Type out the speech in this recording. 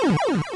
Oh,